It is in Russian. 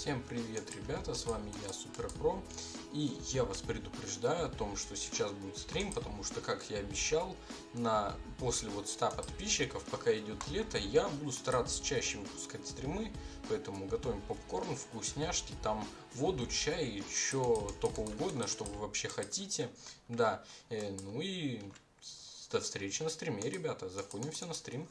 Всем привет, ребята, с вами я, Суперпро, и я вас предупреждаю о том, что сейчас будет стрим, потому что, как я обещал, на после вот 100 подписчиков, пока идет лето, я буду стараться чаще выпускать стримы, поэтому готовим попкорн, вкусняшки, там воду, чай, еще только угодно, что вы вообще хотите, да, э, ну и до встречи на стриме, ребята, заходим все на стрим.